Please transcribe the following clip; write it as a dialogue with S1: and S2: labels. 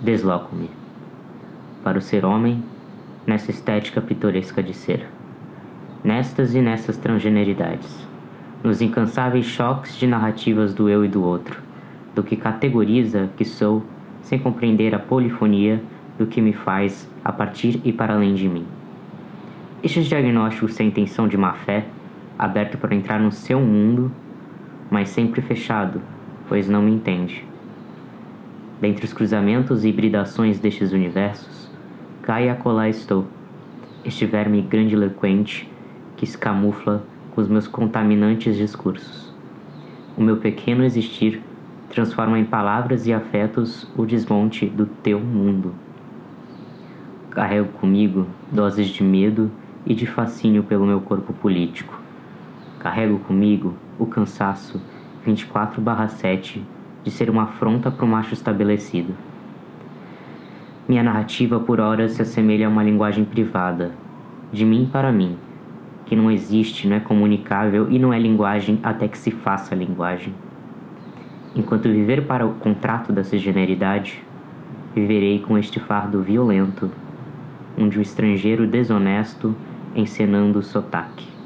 S1: desloco-me. Para o ser homem, nessa estética pitoresca de ser. Nestas e nessas transgeneridades. Nos incansáveis choques de narrativas do eu e do outro. Do que categoriza que sou, sem compreender a polifonia do que me faz a partir e para além de mim. Estes diagnósticos sem intenção de má fé, aberto para entrar no seu mundo, mas sempre fechado, pois não me entende. Dentre os cruzamentos e hibridações destes universos, cai a acolá estou, este verme grandiloquente que se camufla com os meus contaminantes discursos. O meu pequeno existir transforma em palavras e afetos o desmonte do teu mundo. Carrego comigo doses de medo e de fascínio pelo meu corpo político. Carrego comigo o cansaço 24/7 de ser uma afronta para o macho estabelecido. Minha narrativa por horas se assemelha a uma linguagem privada, de mim para mim, que não existe, não é comunicável e não é linguagem até que se faça linguagem. Enquanto viver para o contrato da generidade, viverei com este fardo violento, onde o estrangeiro desonesto encenando o sotaque.